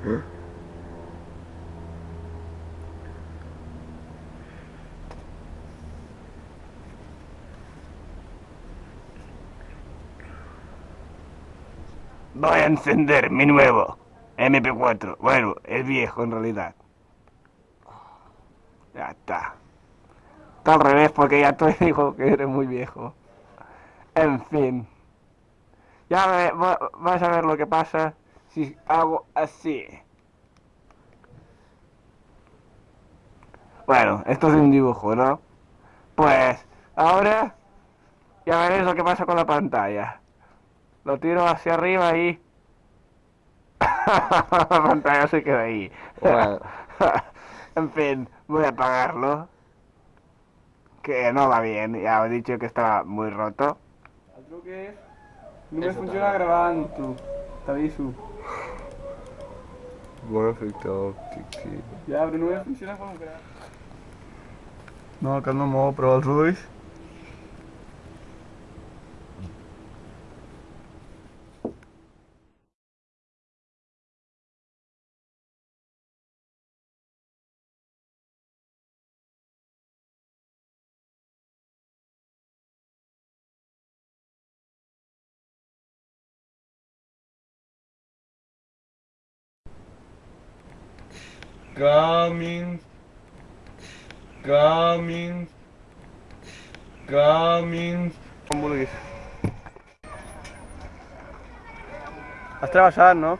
Voy a encender mi nuevo MP4. Bueno, el viejo en realidad. Ya está. Está al revés porque ya tú dijo que eres muy viejo. En fin. Ya vas a ver lo que pasa si hago así. Bueno, esto es un dibujo, ¿no? Pues ahora ya veréis lo que pasa con la pantalla. Lo tiro hacia arriba y... la pantalla se queda ahí. Bueno. en fin, voy a apagarlo. Que no va bien, ya os he dicho que estaba muy roto. El truque és... Només Eso funciona tu. T'aviso. Bon efecte òptic, tio. Ja, però només funciona quan ho graves. No, cap no mou, però els ulls... Coming. Coming. Coming. Com vulguis. Has travessat, no?